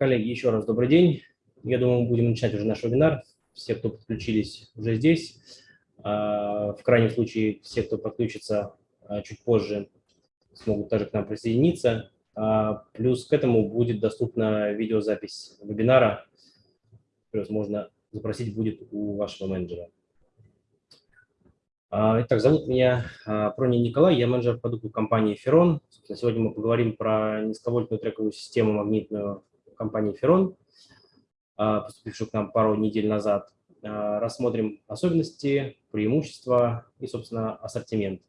Коллеги, еще раз добрый день. Я думаю, мы будем начинать уже наш вебинар. Все, кто подключились, уже здесь. А, в крайнем случае, все, кто подключится а, чуть позже, смогут также к нам присоединиться. А, плюс к этому будет доступна видеозапись вебинара. Плюс можно запросить будет у вашего менеджера. Итак, зовут меня Пронин Николай, я менеджер продуктов компании Ferron. Сегодня мы поговорим про низковольтную трековую систему магнитную компании Ferron, поступившую к нам пару недель назад. Рассмотрим особенности, преимущества и, собственно, ассортимент.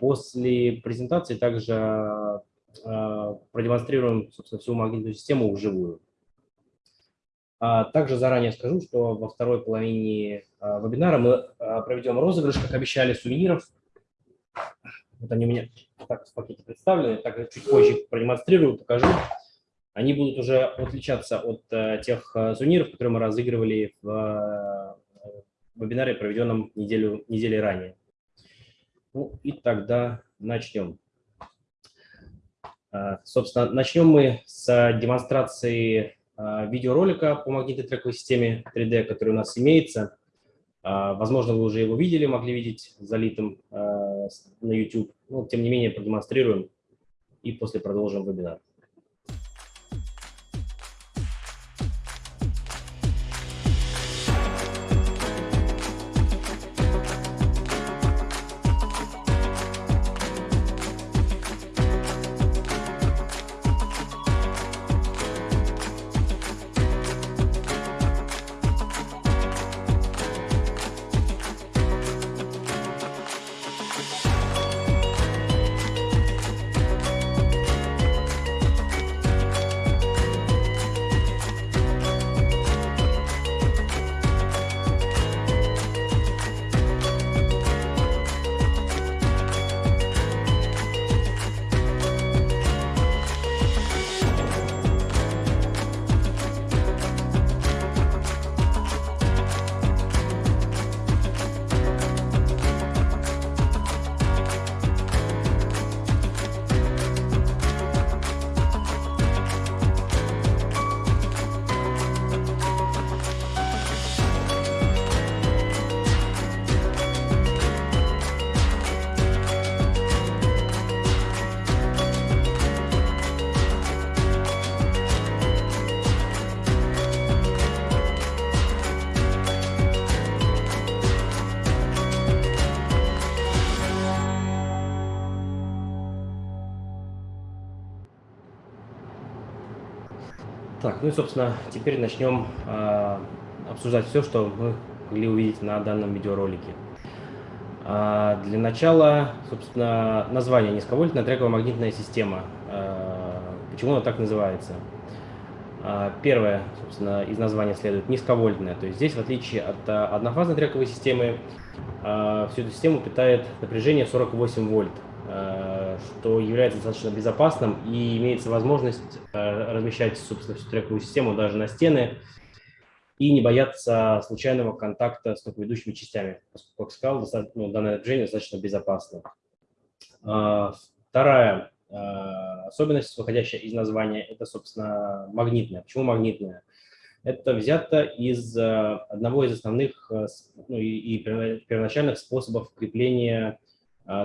После презентации также продемонстрируем, собственно, всю магнитную систему вживую. А также заранее скажу, что во второй половине а, вебинара мы а, проведем розыгрыш, как обещали, сувениров. Вот они у меня так в пакете представлены, так чуть позже продемонстрирую, покажу. Они будут уже отличаться от э, тех э, сувениров, которые мы разыгрывали в э, вебинаре, проведенном неделю, недели ранее. Ну и тогда начнем. Собственно, начнем мы с демонстрации видеоролика по магнитной трековой системе 3D, который у нас имеется. Возможно, вы уже его видели, могли видеть залитым на YouTube. Но, тем не менее, продемонстрируем и после продолжим вебинар. Ну и, собственно, теперь начнем э, обсуждать все, что мы могли увидеть на данном видеоролике. А для начала, собственно, название низковольтная трековая магнитная система. А, почему она так называется? А, первое, собственно, из названия следует низковольтная. То есть здесь, в отличие от а, однофазной трековой системы, а, всю эту систему питает напряжение 48 вольт. Э, что является достаточно безопасным и имеется возможность э, размещать, собственно, всю трековую систему даже на стены и не бояться случайного контакта с токоведущими частями. Поскольку, как сказал, ну, данное напряжение достаточно безопасно. А, вторая э, особенность, выходящая из названия, это, собственно, магнитная. Почему магнитная? Это взято из одного из основных ну, и, первоначальных способов крепления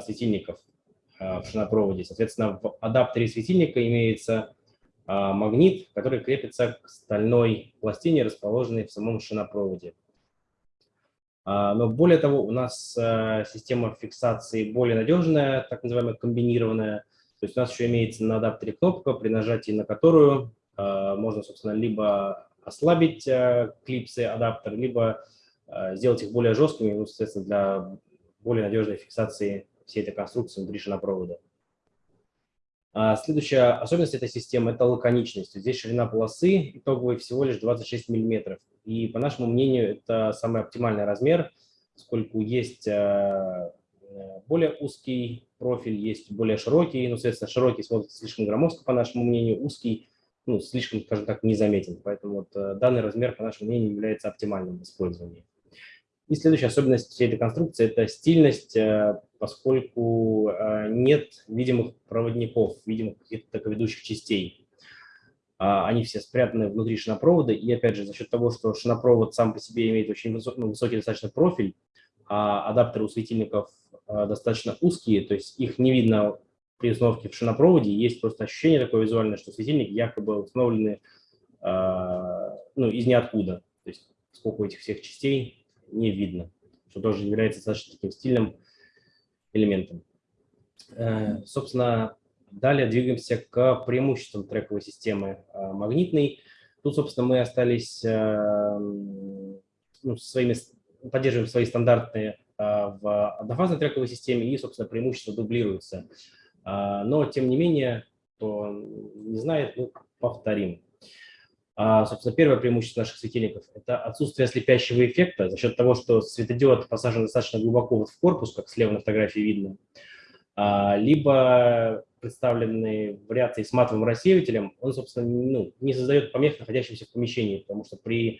светильников Э, в шинопроводе. Соответственно, в адаптере светильника имеется э, магнит, который крепится к стальной пластине, расположенной в самом шинопроводе. А, но более того, у нас э, система фиксации более надежная, так называемая комбинированная. То есть у нас еще имеется на адаптере кнопка, при нажатии на которую можно, собственно, либо ослабить клипсы адаптер, либо сделать их более жесткими, ну, соответственно, для более надежной фиксации всей этой конструкции внутри шинопровода. А следующая особенность этой системы – это лаконичность. Здесь ширина полосы итоговой всего лишь 26 мм. И, по нашему мнению, это самый оптимальный размер, поскольку есть э, более узкий профиль, есть более широкий. Ну, соответственно, широкий смотрится слишком громоздко, по нашему мнению, узкий ну, слишком, скажем так, незаметен. Поэтому вот, э, данный размер, по нашему мнению, является оптимальным в использовании. И следующая особенность всей этой конструкции – это стильность, э, поскольку э, нет видимых проводников, видимых каких-то ведущих частей. а, они все спрятаны внутри шинопровода, и опять же, за счет того, что шинопровод сам по себе имеет очень высокий, ну, высокий достаточно профиль, а адаптеры у светильников а, достаточно узкие, то есть их не видно при установке в шинопроводе, есть просто ощущение такое визуальное, что светильники якобы установлены ну, из ниоткуда, то есть сколько этих всех частей не видно, что тоже является достаточно таким стильным элементом. Э, собственно, Далее двигаемся к преимуществам трековой системы а, магнитной. Тут, собственно, мы остались, э, ну, своими, поддерживаем свои стандартные в однофазной трековой системе и, собственно, преимущества дублируются. Но, тем не менее, кто не знает, ну, повторим. Собственно, первое преимущество наших светильников – это отсутствие слепящего эффекта за счет того, что светодиод посажен достаточно глубоко в корпус, как слева на фотографии видно, либо представленный вариации с матовым рассеивателем, он, собственно, ну, не создает помех находящимся в помещении, потому что при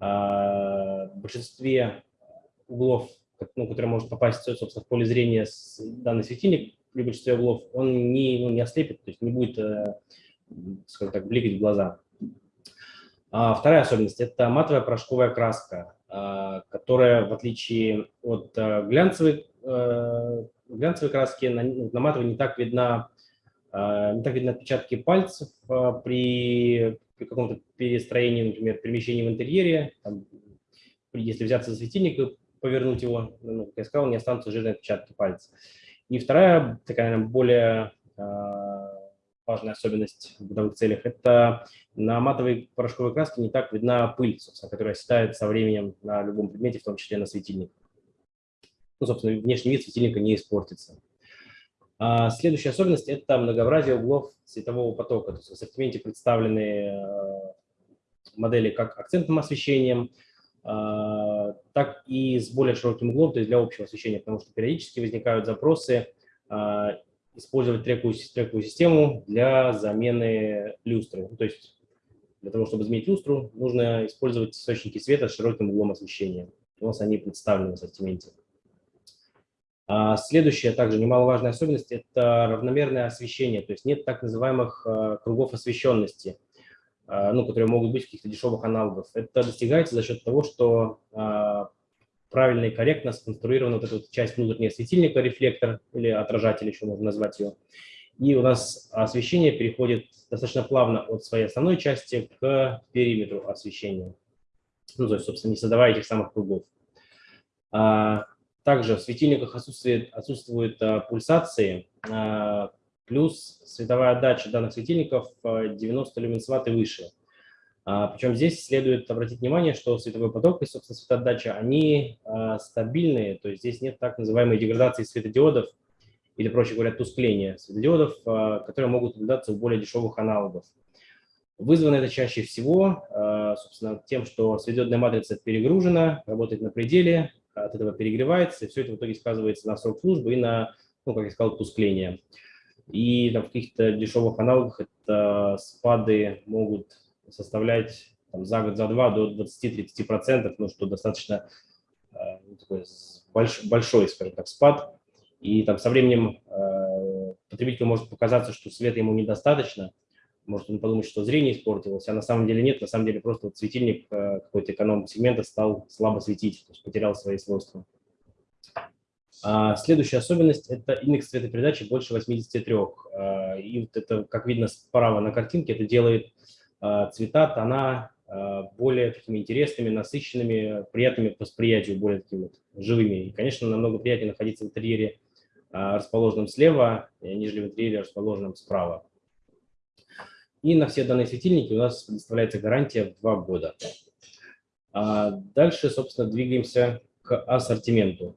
э, большинстве углов, ну, которые может попасть, собственно, в поле зрения с данный светильник, при большинстве углов, он не, ну, не ослепит, то есть не будет, э, скажем так, бликать в глаза. А вторая особенность – это матовая порошковая краска, э, которая, в отличие от э, глянцевой, глянцевой краски на, на матовой не так видна, а, не так видны отпечатки пальцев а, при, при каком-то перестроении, например, перемещении в интерьере. Там, если взяться за светильник и повернуть его, ну, как я сказал, не останутся жирные отпечатки пальцев. И вторая, такая более а, важная особенность в бытовых целях, это на матовой порошковой краске не так видна пыль, собственно, которая оседает со временем на любом предмете, в том числе на светильник ну, собственно, внешний вид светильника не испортится. А следующая особенность – это многообразие углов светового потока. То есть в ассортименте представлены э, модели как акцентным освещением, э, так и с более широким углом, то есть для общего освещения, потому что периодически возникают запросы э, использовать трековую, трековую систему для замены люстры. То есть для того, чтобы изменить люстру, нужно использовать источники света с широким углом освещения. У нас они представлены в ассортименте. А следующая, также немаловажная особенность, это равномерное освещение, то есть нет так называемых э, кругов освещенности, э, ну, которые могут быть в каких-то дешевых аналогов. Это достигается за счет того, что э, правильно и корректно сконструирована вот эта вот часть внутреннего светильника, рефлектор или отражатель, еще можно назвать ее. И у нас освещение переходит достаточно плавно от своей основной части к периметру освещения. Ну, то есть, собственно, не создавая этих самых кругов. А, также в светильниках отсутствует, отсутствуют а, пульсации, а, плюс световая отдача данных светильников 90 люменс ватт и выше. А, причем здесь следует обратить внимание, что световой поток и, собственно, светоотдача, они а, стабильные, то есть здесь нет так называемой деградации светодиодов, или, проще говоря, тускления светодиодов, а, которые могут наблюдаться у более дешевых аналогов. Вызвано это чаще всего, собственно, тем, что светодиодная матрица перегружена, работает на пределе, от этого перегревается, и все это в итоге сказывается на срок службы и на, ну, как я сказал, тускление. И там, в каких-то дешевых аналогах это спады могут составлять там, за год, за два до 20-30%, ну, что достаточно э, ну, такой больш, большой, скажем так, спад. И там со временем э, потребителю может показаться, что света ему недостаточно, может он подумать, что зрение испортилось, а на самом деле нет, на самом деле просто вот светильник э, какой-то эконом-сегмента стал слабо светить, то есть потерял свои свойства. А следующая особенность – это индекс цветопередачи больше 83. А, и вот это, как видно справа на картинке, это делает цвета, тона а, более такими интересными, насыщенными, приятными по восприятию, более такими вот живыми. И, конечно, намного приятнее находиться в интерьере, расположенном слева, нежели в интерьере, расположенном справа. И на все данные светильники у нас предоставляется гарантия в два года. А дальше, собственно, двигаемся к ассортименту.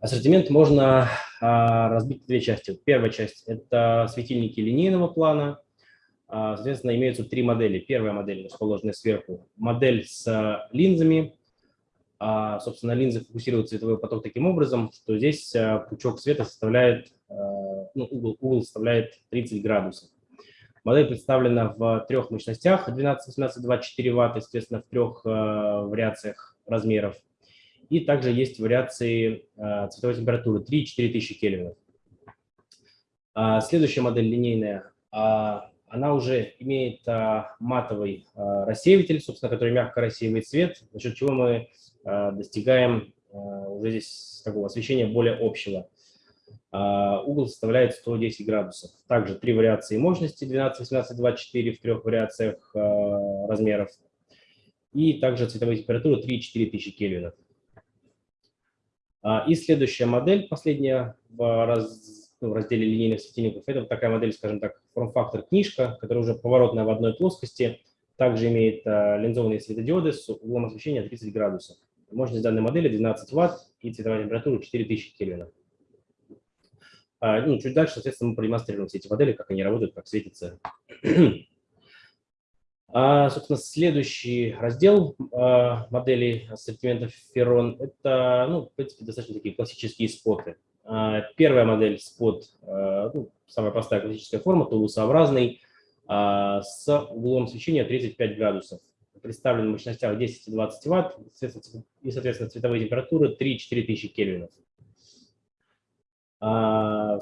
Ассортимент можно а, разбить в две части. Первая часть – это светильники линейного плана. А, соответственно, имеются три модели. Первая модель, расположенная сверху, модель с линзами. А, собственно, линзы фокусируют цветовой поток таким образом, что здесь а, пучок света составляет, а, ну, угол, угол составляет 30 градусов. Модель представлена в трех мощностях 12, 18, 24 Вт, естественно, в трех вариациях размеров. И также есть вариации цветовой температуры 3-4 тысячи кельвинов. А следующая модель линейная. Она уже имеет а, матовый а, рассеиватель, собственно, который мягко рассеивает свет, за счет чего мы а, достигаем а, уже здесь такого освещения более общего. А, угол составляет 110 градусов. Также три вариации мощности 12, 18, 24 в трех вариациях а, размеров. И также цветовая температура 3-4 тысячи кельвинов. А, и следующая модель, последняя в, раз, в разделе линейных светильников, это вот такая модель, скажем так, форм-фактор книжка, которая уже поворотная в одной плоскости. Также имеет линзованные светодиоды с углом освещения 30 градусов. Мощность данной модели 12 Вт и цветовая температура 4000 кельвинов. А, ну, чуть дальше, соответственно, мы продемонстрируем все эти модели, как они работают, как светятся. А, собственно, следующий раздел а, моделей ассортимента Ferron – это, ну, в принципе, достаточно такие классические споты. А, первая модель спот, а, ну, самая простая классическая форма, тулусообразный, а, с углом освещения 35 градусов. Представлен в мощностях 10 и 20 Вт и, соответственно, цветовые температуры 3-4 тысячи кельвинов.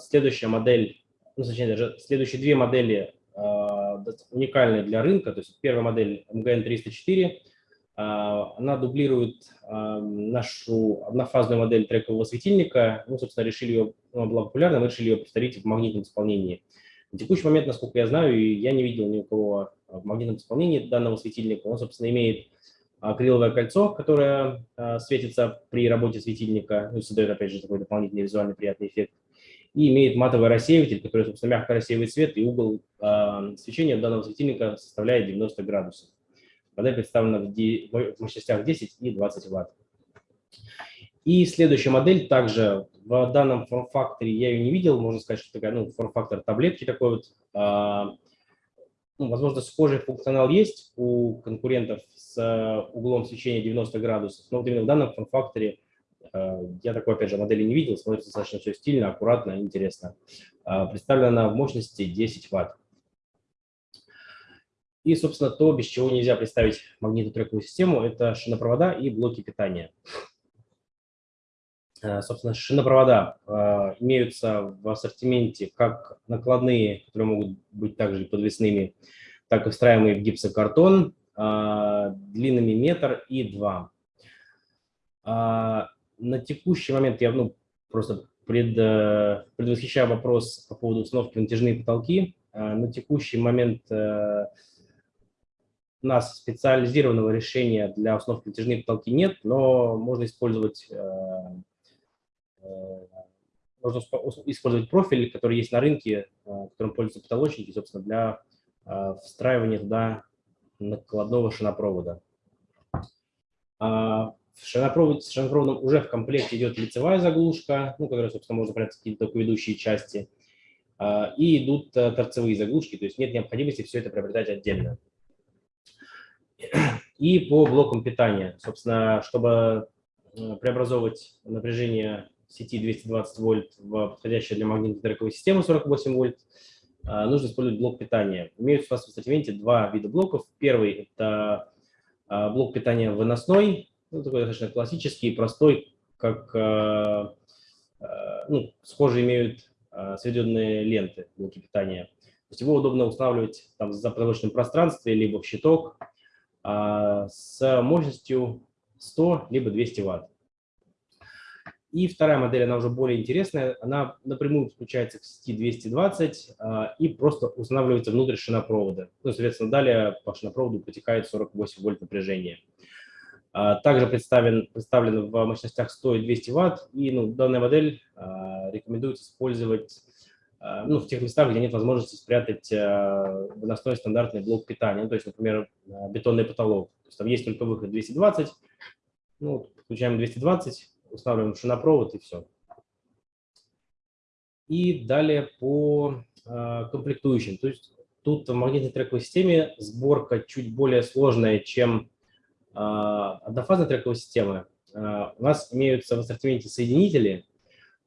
Следующая модель, ну, точнее, даже следующие две модели уникальные для рынка. То есть первая модель MGN304, а, она дублирует нашу однофазную модель трекового светильника. Мы, собственно, решили ее, она была популярна, мы решили ее повторить в магнитном исполнении. На текущий момент, насколько я знаю, я не видел ни у кого в магнитном исполнении данного светильника. Он, собственно, имеет акриловое кольцо, которое а, светится при работе светильника, ну, создает, опять же, такой дополнительный визуальный приятный эффект. И имеет матовый рассеиватель, который, собственно, мягко рассеивает свет, и угол э, свечения данного светильника составляет 90 градусов. Модель представлена в, в мощностях 10 и 20 Вт. И следующая модель также в данном форм-факторе я ее не видел, можно сказать, что такая, ну, форм-фактор таблетки такой вот, э, ну, возможно, схожий функционал есть у конкурентов с углом свечения 90 градусов, но вот именно в данном форм-факторе э, я такой, опять же, модели не видел, смотрится достаточно все стильно, аккуратно, интересно. Э, представлена в мощности 10 Вт. И, собственно, то, без чего нельзя представить магнитотрековую систему, это шинопровода и блоки питания. Э, собственно, шинопровода э, имеются в ассортименте как накладные, которые могут быть также подвесными, так и встраиваемые в гипсокартон э, длинными метр и два. На текущий момент я ну, просто пред, предвосхищаю вопрос по поводу установки натяжные потолки. На текущий момент у нас специализированного решения для установки натяжных потолки нет, но можно использовать можно использовать профиль, который есть на рынке, э, которым пользуются потолочники, собственно, для э, встраивания туда накладного шинопровода. А, в шинопровод, с шинопроводом уже в комплекте идет лицевая заглушка, ну, которая, собственно, можно прятать какие-то ведущие части, а, и идут э, торцевые заглушки, то есть нет необходимости все это приобретать отдельно. И по блокам питания, собственно, чтобы преобразовывать напряжение сети 220 вольт в подходящую для магнитной трековой системы 48 вольт, а, нужно использовать блок питания. Имеются у нас в ассортименте два вида блоков. Первый – это а, блок питания выносной, ну, такой достаточно классический, простой, как ну, схоже имеют сведенные ленты блоки питания. То есть его удобно устанавливать там, в запроточном пространстве, либо в щиток с мощностью 100 либо 200 ватт. И вторая модель, она уже более интересная, она напрямую подключается к сети 220 а, и просто устанавливается внутрь шинопровода. Ну, соответственно, далее по шинопроводу протекает 48 вольт напряжения. А, также представлен, представлен в мощностях 100 и 200 ватт, и ну, данная модель а, рекомендуется использовать а, ну, в тех местах, где нет возможности спрятать а, выносной стандартный блок питания, ну, то есть, например, а, бетонный потолок. То есть там есть только выход 220, ну, включаем 220, устанавливаем шинопровод и все. И далее по э, комплектующим. То есть тут в магнитной трековой системе сборка чуть более сложная, чем э, однофазная трековая система. Э, у нас имеются в ассортименте соединители, э,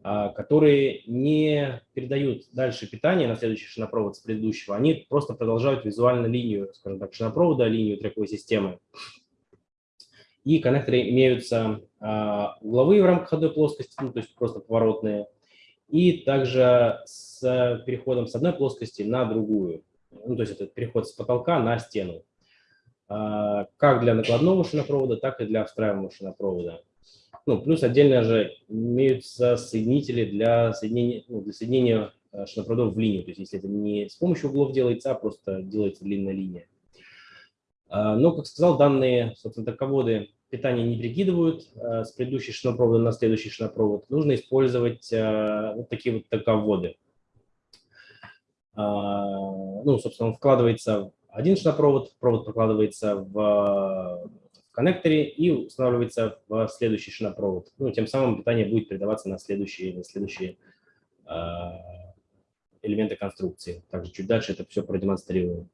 которые не передают дальше питание на следующий шинопровод с предыдущего. Они просто продолжают визуально линию, скажем так, шинопровода, линию трековой системы. И коннекторы имеются а, угловые в рамках одной плоскости, ну, то есть просто поворотные, и также с переходом с одной плоскости на другую. ну, то есть это переход с потолка на стену, а, как для накладного шинопровода, так и для встраиваемого шинопровода. Ну, плюс отдельно же имеются соединители для соединения, ну, для соединения э, шинопроводов в линию. То есть если это не с помощью углов делается, а просто делается длинная линия. А, но, как сказал, данные, собственно, тоководы питание не прикидывают э, с предыдущей шинопровода на следующий шинопровод. Нужно использовать э, вот такие вот тоководы. А, ну, собственно, вкладывается один шинопровод, провод прокладывается в коннекторе и устанавливается в следующий шинопровод. Ну, тем самым питание будет передаваться на следующие, на следующие э, элементы конструкции. Также чуть дальше это все продемонстрирую.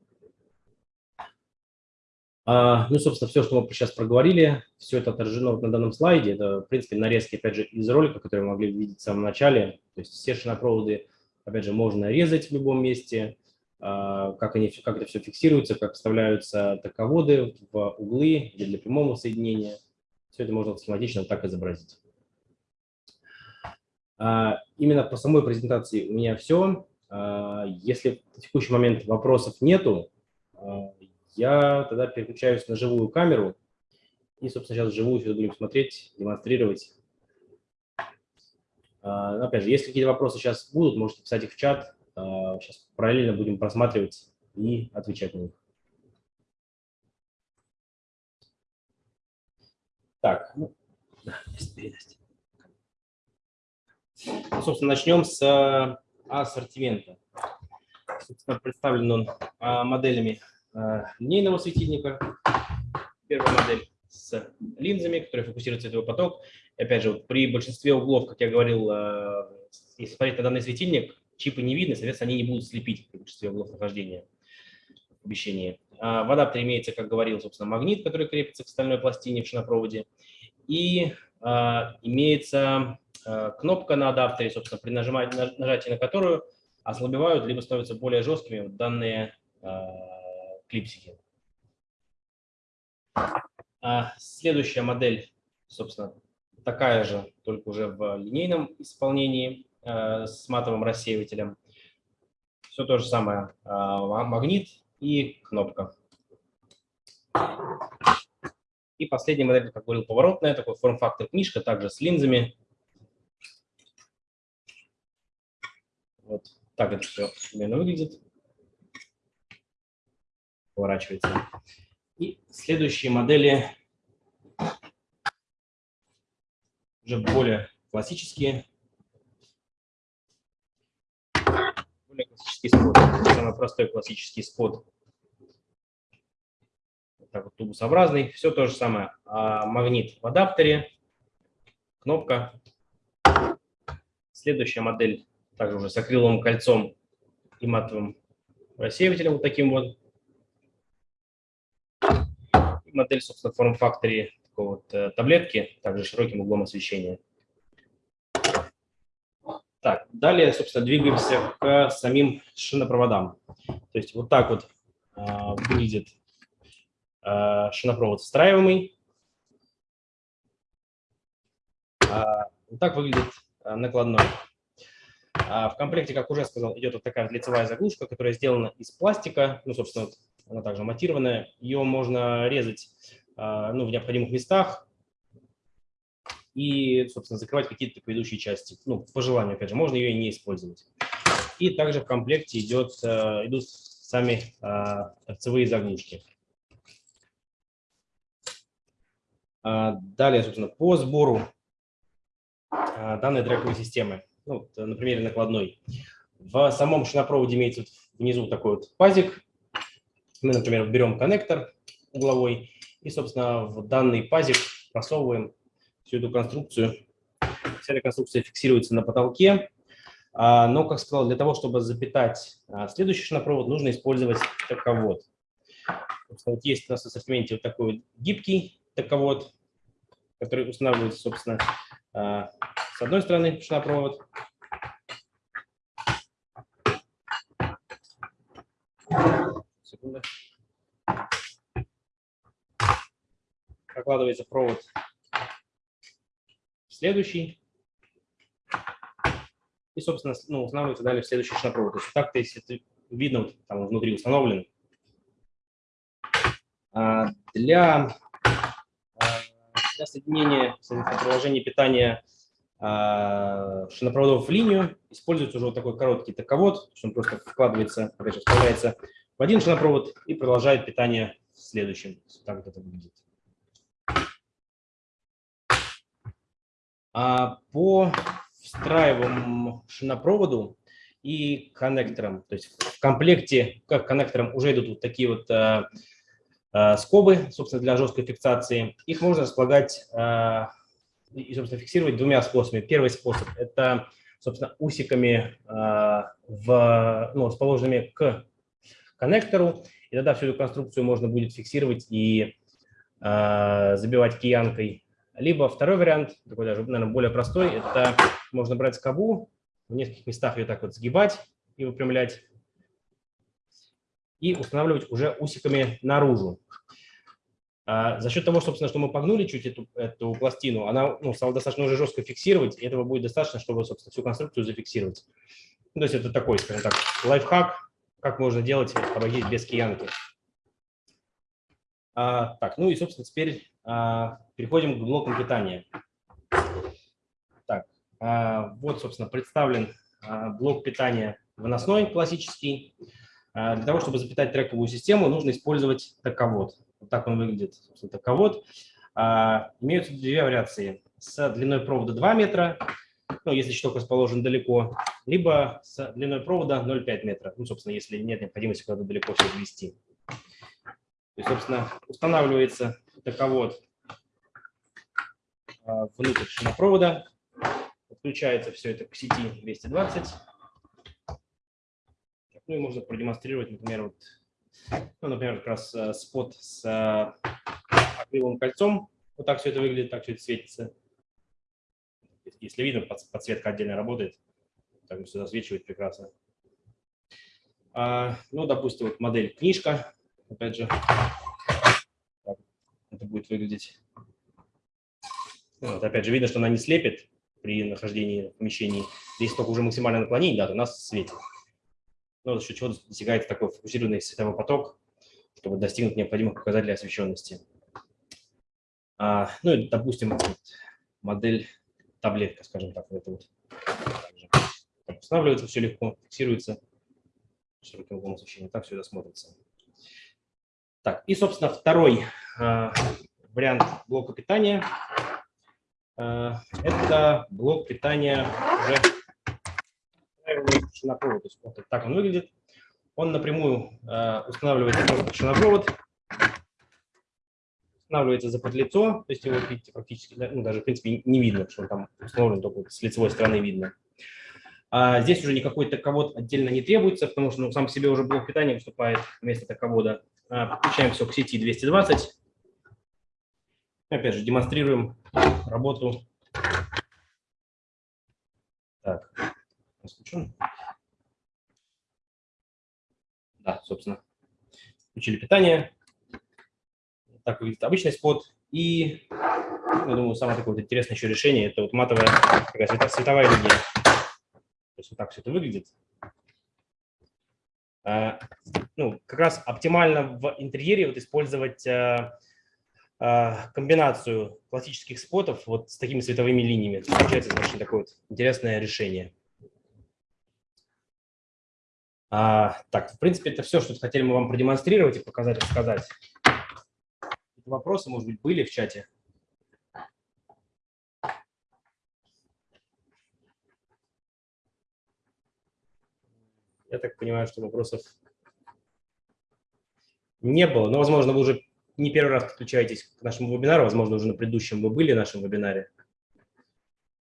А, ну, собственно, все, что мы сейчас проговорили, все это отражено вот на данном слайде. Это, в принципе, нарезки, опять же, из ролика, которые вы могли видеть в самом начале. То есть все шинопроводы, опять же, можно резать в любом месте. А, как, они, как это все фиксируется, как вставляются тоководы в углы или для прямого соединения. Все это можно схематично так изобразить. А, именно по самой презентации у меня все. А, если в текущий момент вопросов нету, я тогда переключаюсь на живую камеру и, собственно, сейчас вживую все будем смотреть, демонстрировать. Опять же, если какие-то вопросы сейчас будут, можете писать их в чат, Сейчас а, параллельно будем просматривать и отвечать на них. Так, ну, собственно, начнем с а, ассортимента. Собственно, представлен он а, моделями линейного светильника. Первая модель с линзами, которая фокусирует световой поток. И опять же, при большинстве углов, как я говорил, если смотреть на данный светильник, чипы не видны, соответственно, они не будут слепить при большинстве углов нахождения в помещении. А в адаптере имеется, как говорил, собственно, магнит, который крепится к стальной пластине в шинопроводе. И а, имеется а, кнопка на адаптере, собственно, при нажимании, нажатии на которую ослабевают либо становятся более жесткими данные а, клипсики. А следующая модель, собственно, такая же, только уже в линейном исполнении. Э, с матовым рассеивателем. Все то же самое. А, магнит и кнопка. И последняя модель, как говорил, поворотная, такой форм-фактор книжка, также с линзами. Вот так это все примерно выглядит. Поворачивается. И следующие модели уже более классические. более классический спот. Самый простой классический спот. Вот так вот тубусообразный. Все то же самое. А магнит в адаптере, кнопка. Следующая модель также уже с акриловым кольцом и матовым рассеивателем вот таким вот. И модель, собственно, форм-факторе такой вот э, таблетки, также широким углом освещения. Так, далее, собственно, двигаемся к самим шинопроводам. То есть вот так вот э, выглядит э, шинопровод встраиваемый. А, вот так выглядит э, накладной. А в комплекте, как уже сказал, идет вот такая лицевая заглушка, которая сделана из пластика. Ну, собственно, вот она также монтированная. Ее можно резать ну, в необходимых местах, и, собственно, закрывать какие-то ведущие части. Ну, по желанию, опять же, можно ее и не использовать. И также в комплекте идет, э, идут сами э, торцевые заглушки. А, далее, собственно, по сбору э, данной трековой системы, ну, на примере накладной. В самом шинопроводе имеется внизу такой вот пазик. Мы, например, берем коннектор угловой и, собственно, в данный пазик просовываем всю эту конструкцию. Вся эта конструкция фиксируется на потолке. А, но, как сказал, для того, чтобы запитать а, следующий шинопровод, нужно использовать таковод. Вот есть у нас в ассортименте вот такой гибкий таковод, который устанавливается, собственно, а, с одной стороны шинопровод, Секунду. Прокладывается провод следующий. И, собственно, ну, устанавливается далее в следующий шинопровод. То есть так-то, если ты видно, вот там внутри установлен. А, для, а, для соединения приложения питания а, шинопроводов в линию используется уже вот такой короткий таковод, то есть он просто вкладывается, опять же, вставляется в один шинопровод и продолжает питание в следующем. Так вот это выглядит. По встраиваемому шинопроводу и коннекторам, то есть в комплекте как коннекторам уже идут вот такие вот а, а, скобы, собственно, для жесткой фиксации. Их можно располагать а, и, собственно, фиксировать двумя способами. Первый способ – это, собственно, усиками а, в, ну, расположенными к коннектору, и тогда всю эту конструкцию можно будет фиксировать и а, забивать киянкой. Либо второй вариант, такой даже, наверное, более простой, это можно брать скобу, в нескольких местах ее так вот сгибать и выпрямлять, и устанавливать уже усиками наружу. А за счет того, собственно, что мы погнули чуть эту, эту пластину, она ну, стала достаточно уже жестко фиксировать, и этого будет достаточно, чтобы, собственно, всю конструкцию зафиксировать. Ну, то есть это такой, скажем так, лайфхак, как можно делать, обойтись без киянки. А, так, ну и, собственно, теперь переходим к блокам питания. Так, а, вот, собственно, представлен а, блок питания выносной классический. А, для того, чтобы запитать трековую систему, нужно использовать таковод. Вот так он выглядит, собственно, таковод. А, имеются две вариации. С длиной провода 2 метра, ну, если щиток расположен далеко, либо с длиной провода 0,5 метра, ну, собственно, если нет необходимости куда-то далеко все ввести. То есть, собственно, устанавливается таковод а, внутрь шинопровода, подключается все это к сети 220. Ну и можно продемонстрировать, например, вот ну, например, как раз э, спот с э, акриловым кольцом. Вот так все это выглядит, так все это светится. Если видно, подсветка отдельно работает. Так все засвечивает прекрасно. А, ну, допустим, вот модель книжка. Опять же, будет выглядеть. Вот, опять же, видно, что она не слепит при нахождении в помещении. Если только уже максимальное наклонение, да, то нас светит ну, за счет чего достигается такой фокусированный световой поток, чтобы достигнуть необходимых показателей освещенности. А, ну и, допустим, модель таблетка, скажем так, это вот также. Так, устанавливается все легко, фиксируется широким углом освещения, так все это смотрится. Так, и, собственно, второй э, вариант блока питания э, – это блок питания уже шинопровод. То есть вот так он выглядит. Он напрямую э, устанавливается просто шинопровод, устанавливается за подлицо, то есть его, видите, практически, ну, даже, в принципе, не видно, что он там установлен, только с лицевой стороны видно. А здесь уже никакой таковод отдельно не требуется, потому что ну, сам по себе уже блок питания выступает вместо таковода. А, подключаем все к сети 220. Опять же, демонстрируем работу. Так, включен. Да, собственно, включили питание. Так выглядит обычный спот. И, я думаю, самое такое вот интересное еще решение – это вот матовая такая световая линия. То есть вот так все это выглядит. А, ну, как раз оптимально в интерьере вот использовать а, а, комбинацию классических спотов вот с такими световыми линиями. Получается очень такое вот интересное решение. А, так, в принципе, это все, что хотели мы вам продемонстрировать и показать, рассказать. Вопросы, может быть, были в чате? Я так понимаю, что вопросов не было. Но, возможно, вы уже не первый раз подключаетесь к нашему вебинару. Возможно, уже на предыдущем вы были в нашем вебинаре.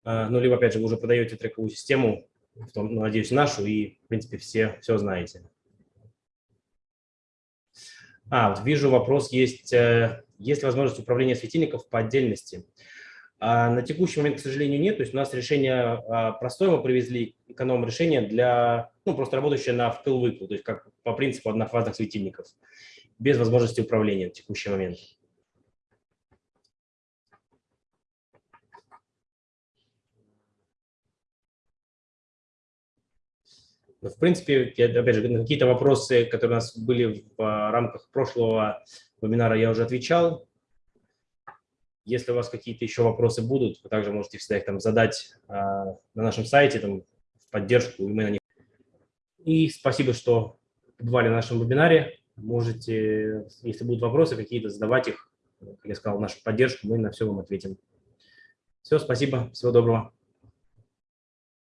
А, ну, либо, опять же, вы уже продаете трековую систему в том, ну, надеюсь, нашу, и, в принципе, все, все знаете. А, вот вижу вопрос, есть, э, есть ли возможность управления светильников по отдельности? А на текущий момент, к сожалению, нет. То есть у нас решение а, простое, мы привезли эконом-решение для, ну, просто работающее на втыл-выкл, то есть как по принципу однофазных светильников, без возможности управления в текущий момент. В принципе, я, опять же, на какие-то вопросы, которые у нас были в а, рамках прошлого вебинара, я уже отвечал. Если у вас какие-то еще вопросы будут, вы также можете всегда их там задать а, на нашем сайте, там, поддержку, и мы на них. И спасибо, что побывали на нашем вебинаре. Можете, если будут вопросы какие-то, задавать их, как я сказал, нашу поддержку, мы на все вам ответим. Все, спасибо, всего доброго.